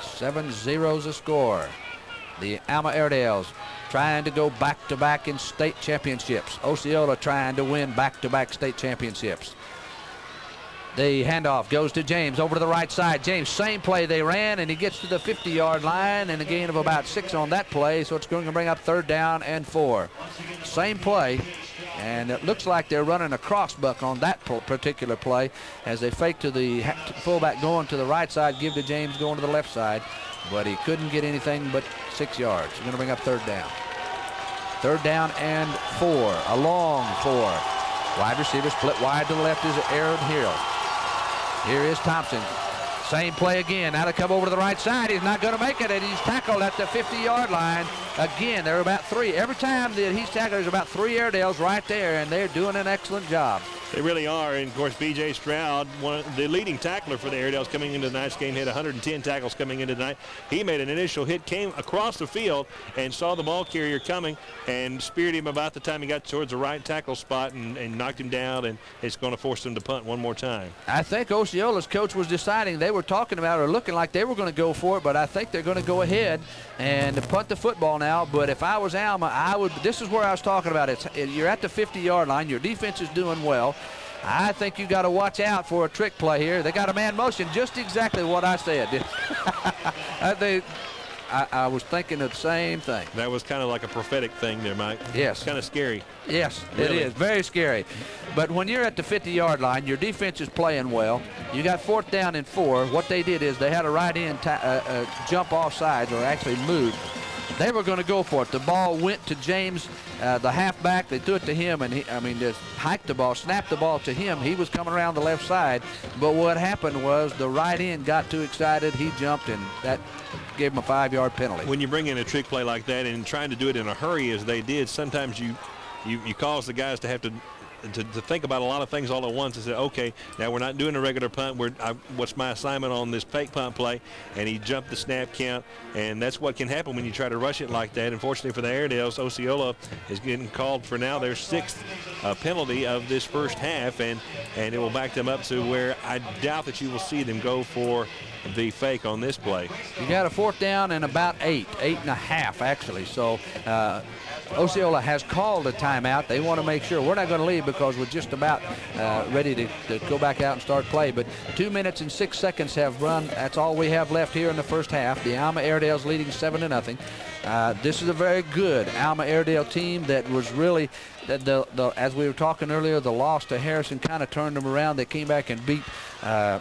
Seven zeros a score. The Alma Airedales trying to go back-to-back in state championships. Osceola trying to win back-to-back state championships. The handoff goes to James over to the right side. James, same play they ran, and he gets to the 50-yard line, and a gain of about six on that play, so it's going to bring up third down and four. Same play, and it looks like they're running a crossbuck on that particular play as they fake to the fullback going to the right side, give to James going to the left side, but he couldn't get anything but six yards. He's going to bring up third down. Third down and four, a long four. Wide receiver split wide to the left is Aaron Hill. Here is Thompson. Same play again. Now to come over to the right side. He's not going to make it, and he's tackled at the 50-yard line. Again, there are about three. Every time that he's tackled, there's about three Airedales right there, and they're doing an excellent job. They really are. And of course, B.J. Stroud, one, of the leading tackler for the Airedales coming into tonight's game, hit 110 tackles coming into tonight. He made an initial hit, came across the field, and saw the ball carrier coming and speared him about the time he got towards the right tackle spot and, and knocked him down. And it's going to force him to punt one more time. I think Osceola's coach was deciding they were talking about or looking like they were going to go for it, but I think they're going to go ahead and punt the football now. But if I was Alma, I would. This is where I was talking about. It's you're at the 50-yard line. Your defense is doing well. I think you got to watch out for a trick play here. They got a man motion, just exactly what I said. I think I, I, was thinking of the same thing. That was kind of like a prophetic thing there, Mike. Yes. Kind of scary. Yes, really. it is. Very scary. But when you're at the 50-yard line, your defense is playing well. You got fourth down and four. What they did is they had a right end uh, uh, jump off sides or actually moved they were going to go for it. The ball went to James, uh, the halfback. They threw it to him, and he, I mean, just hiked the ball, snapped the ball to him. He was coming around the left side, but what happened was the right end got too excited. He jumped, and that gave him a five-yard penalty. When you bring in a trick play like that and trying to do it in a hurry as they did, sometimes you you, you cause the guys to have to to, to, think about a lot of things all at once and say, okay, now we're not doing a regular punt. We're, I, what's my assignment on this fake punt play? And he jumped the snap count, and that's what can happen when you try to rush it like that. Unfortunately for the Airedales, Osceola is getting called for now their sixth uh, penalty of this first half, and, and it will back them up to where I doubt that you will see them go for the fake on this play. You got a fourth down and about eight, eight and a half actually. So uh, Osceola has called a timeout. They want to make sure we're not going to leave because we're just about uh, ready to, to, go back out and start play. But two minutes and six seconds have run. That's all we have left here in the first half. The Alma Airedales leading seven to nothing. Uh, this is a very good Alma Airedale team that was really, the, the, the, as we were talking earlier, the loss to Harrison kind of turned them around. They came back and beat uh,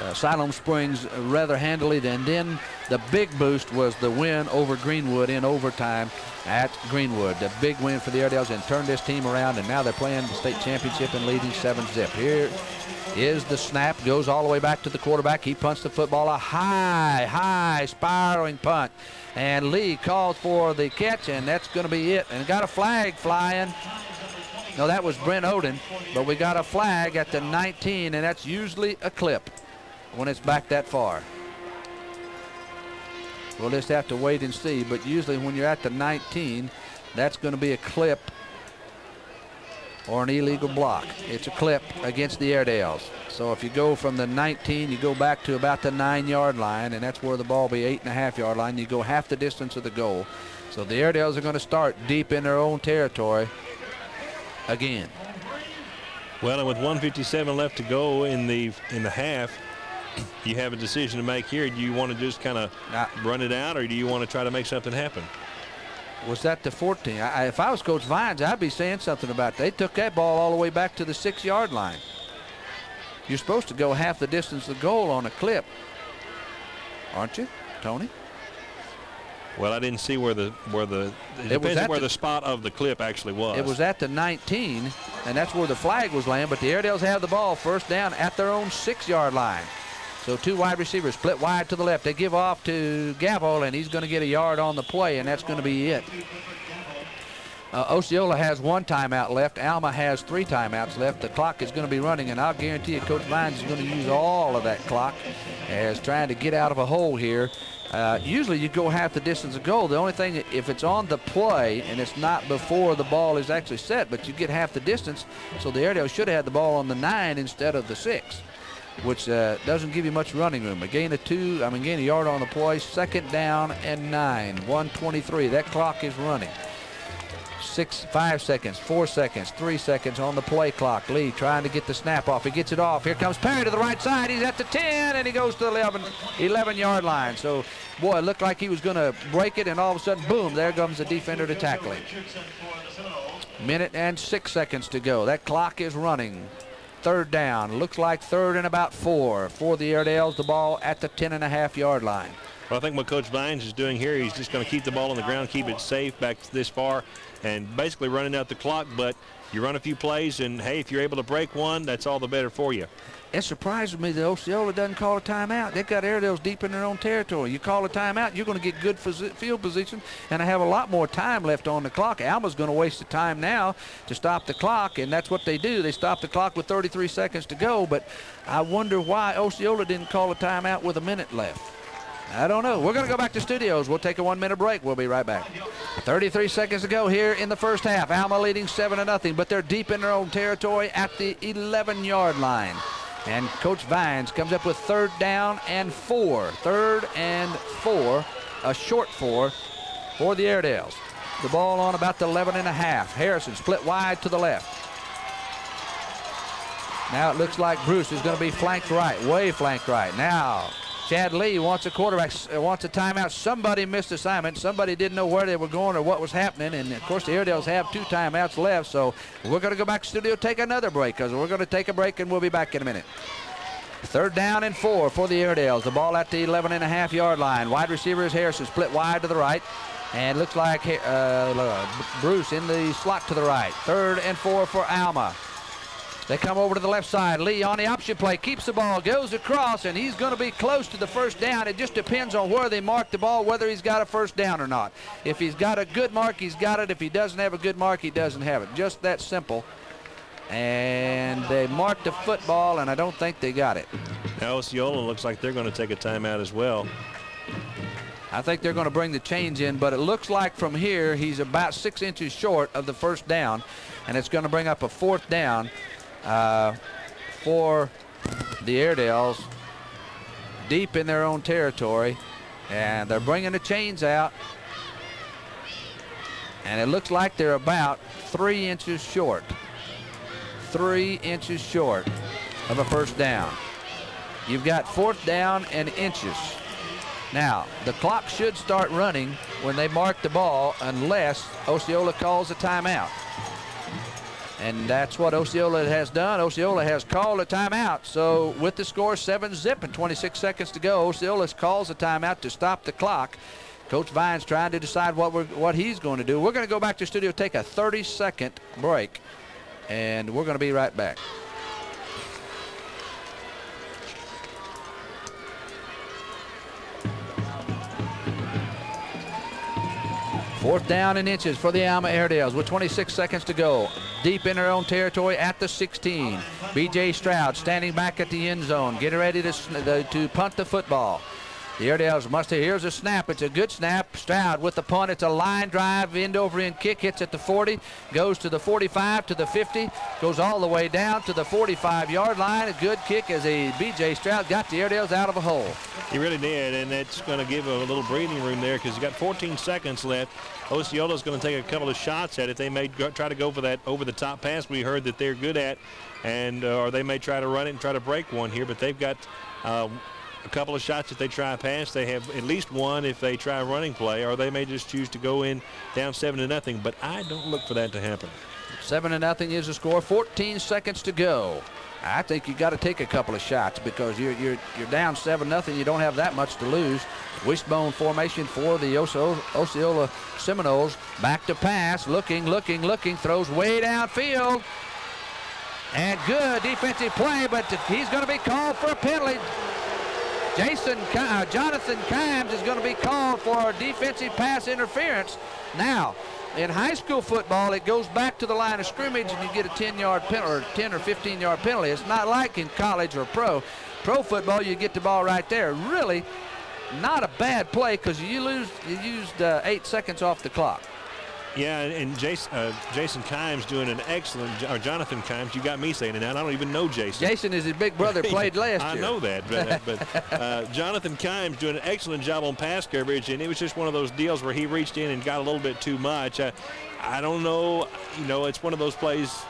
uh, Siloam Springs rather handily. And then the big boost was the win over Greenwood in overtime at Greenwood. The big win for the Airedales and turned this team around, and now they're playing the state championship and leading 7-zip. Here is the snap, goes all the way back to the quarterback. He punts the football, a high, high spiraling punt. And Lee called for the catch, and that's going to be it. And got a flag flying. No, that was Brent Odin, but we got a flag at the 19, and that's usually a clip when it's back that far. We'll just have to wait and see. But usually when you're at the 19, that's going to be a clip or an illegal block. It's a clip against the Airedales. So if you go from the 19, you go back to about the nine-yard line, and that's where the ball be eight and a half yard line. You go half the distance of the goal. So the Airedales are going to start deep in their own territory again. Well, and with 157 left to go in the in the half, you have a decision to make here. Do you want to just kind of run it out, or do you want to try to make something happen? Was that the 14? I, if I was Coach Vines, I'd be saying something about. It. They took that ball all the way back to the six-yard line. You're supposed to go half the distance of the goal on a clip, aren't you, Tony? Well, I didn't see where the where the it, it depends on where the, the, spot of the clip actually was. It was at the 19, and that's where the flag was laying. But the Airedales have the ball first down at their own six-yard line. So two wide receivers split wide to the left. They give off to Gavel, and he's going to get a yard on the play, and that's going to be it. Uh, Osceola has one timeout left. Alma has three timeouts left. The clock is going to be running, and I'll guarantee you Coach Vines is going to use all of that clock as trying to get out of a hole here. Uh, usually you go half the distance of goal. The only thing, if it's on the play and it's not before the ball is actually set, but you get half the distance, so the Airedale should have had the ball on the nine instead of the six, which uh, doesn't give you much running room. Again a gain of two, I mean, gain a yard on the play, second down and nine, 123. That clock is running six, five seconds, four seconds, three seconds on the play clock. Lee trying to get the snap off. He gets it off. Here comes Perry to the right side. He's at the 10, and he goes to the 11, 11 yard line. So, boy, it looked like he was going to break it, and all of a sudden, boom, there comes the defender to tackle him. Minute and six seconds to go. That clock is running. Third down. Looks like third and about four for the Airedales. The ball at the 10 and a half yard line. Well, I think what Coach Vines is doing here, he's just going to keep the ball on the ground, keep it safe back this far, and basically running out the clock. But you run a few plays, and hey, if you're able to break one, that's all the better for you. It surprises me that Osceola doesn't call a timeout. They've got Airedales deep in their own territory. You call a timeout, you're going to get good field position, and I have a lot more time left on the clock. Alma's going to waste the time now to stop the clock, and that's what they do. They stop the clock with 33 seconds to go, but I wonder why Osceola didn't call a timeout with a minute left. I don't know. We're going to go back to studios. We'll take a one-minute break. We'll be right back. 33 seconds to go here in the first half. Alma leading 7 to nothing, but they're deep in their own territory at the 11-yard line. And Coach Vines comes up with third down and four. Third and four, a short four for the Airedales. The ball on about the 11 and a half. Harrison split wide to the left. Now it looks like Bruce is going to be flanked right, way flanked right. Now Chad Lee wants a quarterback, uh, wants a timeout. Somebody missed assignment. Somebody didn't know where they were going or what was happening. And of course, the Airedales have two timeouts left. So we're going to go back to studio, take another break because we're going to take a break and we'll be back in a minute. Third down and four for the Airedales. The ball at the 11 and a half yard line. Wide receiver is Harrison, split wide to the right. And looks like uh, Bruce in the slot to the right. Third and four for Alma. They come over to the left side. Lee on the option play, keeps the ball, goes across, and he's going to be close to the first down. It just depends on where they mark the ball, whether he's got a first down or not. If he's got a good mark, he's got it. If he doesn't have a good mark, he doesn't have it. Just that simple. And they marked the football, and I don't think they got it. Now Osceola looks like they're going to take a timeout as well. I think they're going to bring the chains in, but it looks like from here he's about six inches short of the first down, and it's going to bring up a fourth down uh, for the Airedales deep in their own territory. And they're bringing the chains out. And it looks like they're about three inches short. Three inches short of a first down. You've got fourth down and inches. Now, the clock should start running when they mark the ball unless Osceola calls a timeout. And that's what Osceola has done. Osceola has called a timeout. So with the score 7 zip and 26 seconds to go, Osceola calls a timeout to stop the clock. Coach Vines trying to decide what what he's going to do. We're going to go back to the studio, take a 30-second break, and we're going to be right back. Fourth down and inches for the Alma Airedales with 26 seconds to go. Deep in their own territory at the 16. B.J. Stroud standing back at the end zone, getting ready to, to punt the football. The Airedales must have, here's a snap. It's a good snap. Stroud with the punt. It's a line drive, end over end kick. Hits at the 40, goes to the 45, to the 50, goes all the way down to the 45 yard line. A good kick as a B.J. Stroud got the Airedales out of a hole. He really did, and that's going to give a little breathing room there because you got 14 seconds left. Osceola's going to take a couple of shots at it. They may go, try to go for that over-the-top pass we heard that they're good at, and uh, or they may try to run it and try to break one here, but they've got uh, a couple of shots if they try a pass. They have at least one if they try a running play, or they may just choose to go in down seven to nothing. But I don't look for that to happen. Seven to nothing is the score. 14 seconds to go. I think you got to take a couple of shots because you're you're you're down seven nothing. You don't have that much to lose. Wishbone formation for the Osceola Seminoles. Back to pass, looking, looking, looking, throws way downfield. And good defensive play, but he's going to be called for a penalty. Jason uh, Jonathan Kimes is going to be called for defensive pass interference. Now, in high school football, it goes back to the line of scrimmage and you get a 10-yard penalty or 10 or 15-yard penalty. It's not like in college or pro. Pro football, you get the ball right there. Really, not a bad play because you lose you used uh, eight seconds off the clock. Yeah, and, Jason, uh, Jason Kimes doing an excellent, or Jonathan Kimes, you got me saying it now. I don't even know Jason. Jason is his big brother, played last I year. I know that, but, uh, but uh, Jonathan Kimes doing an excellent job on pass coverage, and it was just one of those deals where he reached in and got a little bit too much. Uh, I don't know, you know, it's one of those plays.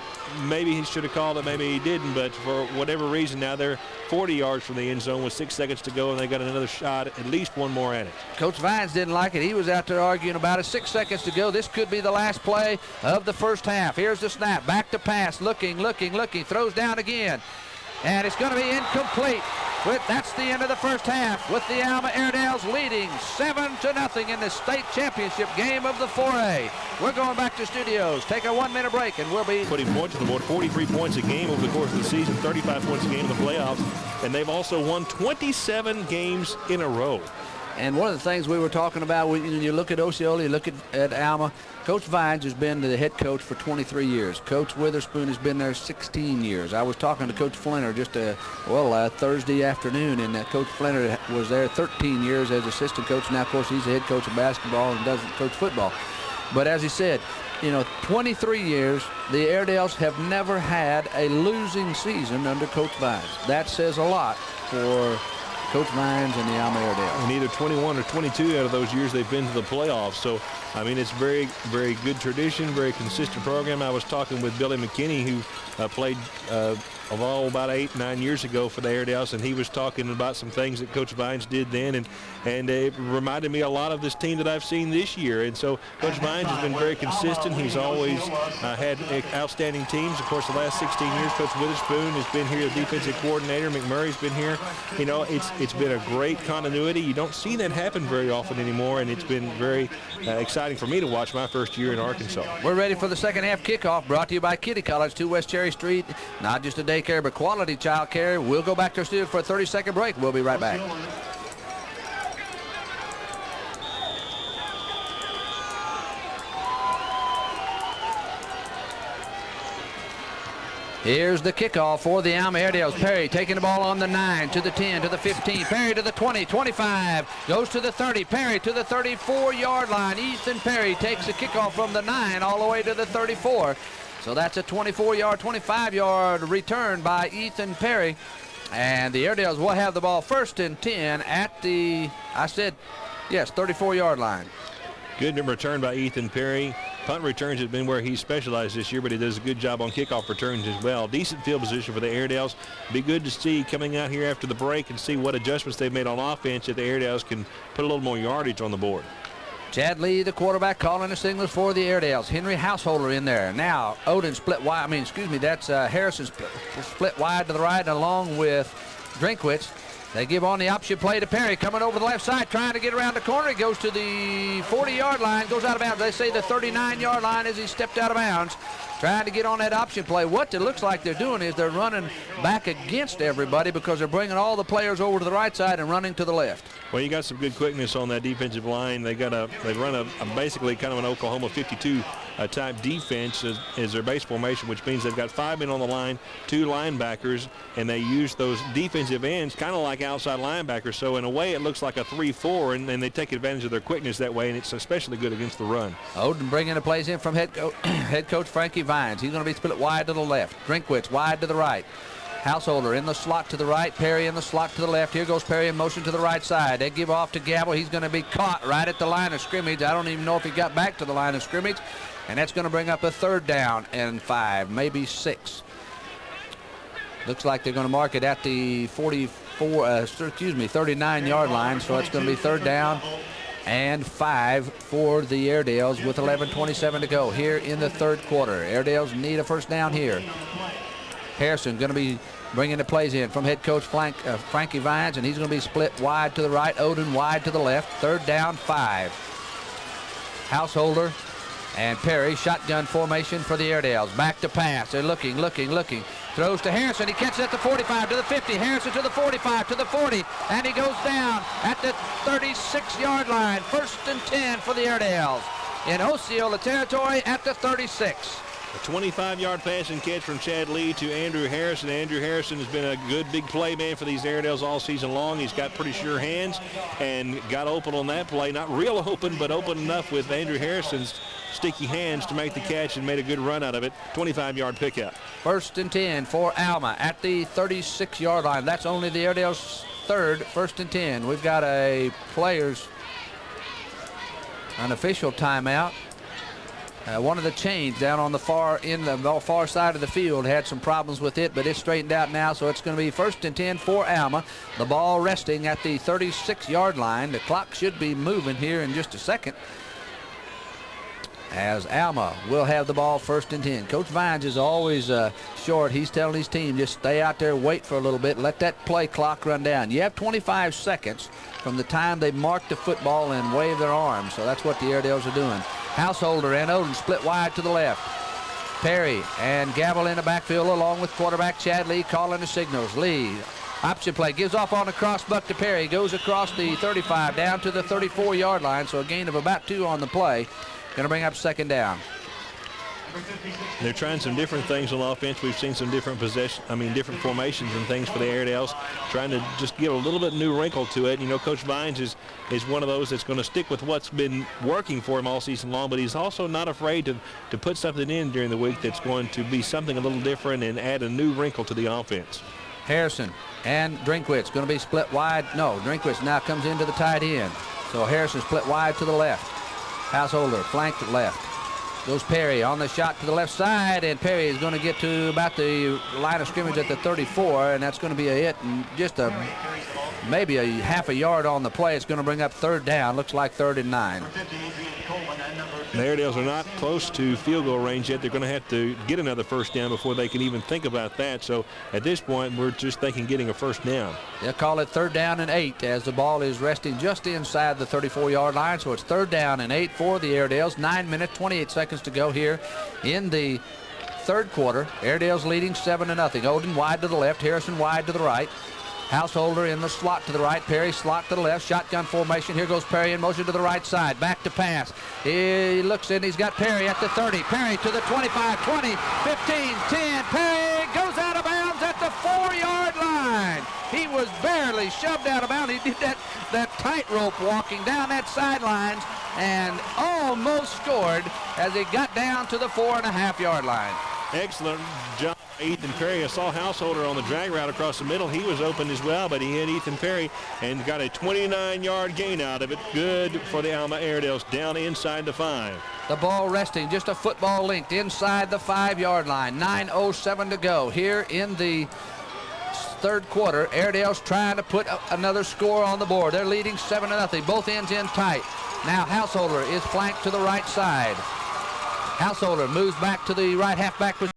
Maybe he should have called it, maybe he didn't, but for whatever reason, now they're 40 yards from the end zone with six seconds to go, and they got another shot, at least one more at it. Coach Vines didn't like it. He was out there arguing about it. Six seconds to go. This could be the last play of the first half. Here's the snap. Back to pass. Looking, looking, looking. Throws down again. And it's going to be incomplete. With, that's the end of the first half with the Alma Airedales leading 7 to nothing in the state championship game of the 4A. We're going back to studios. Take a one minute break and we'll be putting points on the board, 43 points a game over the course of the season, 35 points a game in the playoffs, and they've also won 27 games in a row. And one of the things we were talking about, when you look at Osceola, you look at, at Alma, Coach Vines has been the head coach for 23 years. Coach Witherspoon has been there 16 years. I was talking to Coach Flinter just a, well, uh, Thursday afternoon, and uh, Coach Flinter was there 13 years as assistant coach. Now, of course, he's the head coach of basketball and doesn't coach football. But as he said, you know, 23 years, the Airedales have never had a losing season under Coach Vines. That says a lot for Coach Vines and the Airedales. And either 21 or 22 out of those years they've been to the playoffs. So, I mean, it's very, very good tradition, very consistent program. I was talking with Billy McKinney, who uh, played uh, of all about eight, nine years ago for the Airedales, and he was talking about some things that Coach Vines did then, and and it reminded me a lot of this team that I've seen this year. And so Coach Vines has been very consistent. He's always uh, had outstanding teams. Of course, the last 16 years, Coach Witherspoon has been here, the defensive coordinator. McMurray's been here. You know, it's it's been a great continuity. You don't see that happen very often anymore, and it's been very uh, exciting for me to watch my first year in Arkansas. We're ready for the second half kickoff brought to you by Kitty College, 2 West Cherry Street. Not just a daycare, but quality child care. We'll go back to our studio for a 30-second break. We'll be right back. Here's the kickoff for the Alma Airedales. Perry taking the ball on the 9, to the 10, to the 15. Perry to the 20, 25. Goes to the 30. Perry to the 34-yard line. Ethan Perry takes the kickoff from the 9 all the way to the 34. So that's a 24-yard, 25-yard return by Ethan Perry. And the Airedales will have the ball first and 10 at the, I said, yes, 34-yard line. Good return by Ethan Perry. Punt returns has been where he specialized this year, but he does a good job on kickoff returns as well. Decent field position for the Airedales. Be good to see coming out here after the break and see what adjustments they've made on offense that the Airedales can put a little more yardage on the board. Chad Lee, the quarterback, calling the signals for the Airedales. Henry Householder in there. Now, Odin split wide. I mean, excuse me, that's uh, Harrison split, split wide to the right along with Drinkwitz. They give on the option play to Perry, coming over the left side, trying to get around the corner. He goes to the 40-yard line, goes out of bounds. They say the 39-yard line as he stepped out of bounds, trying to get on that option play. What it looks like they're doing is they're running back against everybody because they're bringing all the players over to the right side and running to the left. Well, you got some good quickness on that defensive line. They got a, they run a, a basically kind of an Oklahoma 52 uh, type defense as, as, their base formation, which means they've got five men on the line, two linebackers, and they use those defensive ends kind of like outside linebackers. So in a way, it looks like a 3-4, and, and they take advantage of their quickness that way, and it's especially good against the run. Odin bringing the plays in from head, co head coach Frankie Vines. He's going to be split wide to the left. Drinkwitz wide to the right. Householder in the slot to the right, Perry in the slot to the left. Here goes Perry in motion to the right side. They give off to Gavel. He's going to be caught right at the line of scrimmage. I don't even know if he got back to the line of scrimmage. And that's going to bring up a third down and five, maybe six. Looks like they're going to mark it at the 44, uh, excuse me, 39-yard line. So it's going to be third down and five for the Airedales with 11.27 to go here in the third quarter. Airedales need a first down here. Harrison going to be bringing the plays in from head coach Frank, uh, Frankie Vines, and he's going to be split wide to the right, Odin wide to the left. Third down, five. Householder and Perry, shotgun formation for the Airedales. Back to pass. They're looking, looking, looking. Throws to Harrison. He catches at the 45 to the 50. Harrison to the 45 to the 40. And he goes down at the 36-yard line. First and 10 for the Airedales. in Osceola territory at the 36. A 25-yard pass and catch from Chad Lee to Andrew Harrison. Andrew Harrison has been a good big play man for these Airedales all season long. He's got pretty sure hands and got open on that play. Not real open, but open enough with Andrew Harrison's sticky hands to make the catch and made a good run out of it. 25-yard pickup. First and 10 for Alma at the 36-yard line. That's only the Airedales' third first and 10. We've got a players, an official timeout. Uh, one of the chains down on the far in the far side of the field had some problems with it, but it's straightened out now, so it's going to be first and 10 for Alma. The ball resting at the 36-yard line. The clock should be moving here in just a second as Alma will have the ball first and 10. Coach Vines is always uh, short. He's telling his team just stay out there, wait for a little bit, let that play clock run down. You have 25 seconds from the time they mark the football and wave their arms. So that's what the Airedales are doing. Householder and Odin split wide to the left. Perry and Gavel in the backfield along with quarterback Chad Lee calling the signals. Lee Option play gives off on a cross buck to Perry. Goes across the 35 down to the 34 yard line. So a gain of about two on the play. Going to bring up second down. They're trying some different things on offense. We've seen some different possession, I mean, different formations and things for the Airedales, trying to just give a little bit new wrinkle to it. You know, Coach Vines is is one of those that's going to stick with what's been working for him all season long, but he's also not afraid to to put something in during the week that's going to be something a little different and add a new wrinkle to the offense. Harrison and Drinkwitz going to be split wide. No, Drinkwitz now comes into the tight end. So Harrison split wide to the left. Householder flanked left. Goes Perry on the shot to the left side, and Perry is going to get to about the line of scrimmage at the 34, and that's going to be a hit and just a maybe a half a yard on the play. It's going to bring up third down. Looks like third and nine. The Airedales are not close to field goal range yet. They're going to have to get another first down before they can even think about that. So at this point, we're just thinking getting a first down. They'll call it third down and eight as the ball is resting just inside the 34-yard line. So it's third down and eight for the Airedales. Nine minutes, 28 seconds to go here in the third quarter. Airedales leading seven to nothing. Odin wide to the left, Harrison wide to the right. Householder in the slot to the right. Perry slot to the left. Shotgun formation. Here goes Perry in motion to the right side. Back to pass. He looks in. He's got Perry at the 30. Perry to the 25, 20, 15, 10. Perry goes out of bounds at the four-yard line. He was barely shoved out of bounds. He did that, that tightrope walking down that sidelines and almost scored as he got down to the four and a half yard line. Excellent job, Ethan Perry. I saw Householder on the drag route across the middle. He was open as well, but he hit Ethan Perry and got a 29-yard gain out of it. Good for the Alma Airedales down inside the five. The ball resting just a football length inside the five-yard line. 9.07 to go here in the third quarter. Airedale's trying to put another score on the board. They're leading 7 to nothing. Both ends in tight. Now Householder is flanked to the right side. Householder moves back to the right halfback.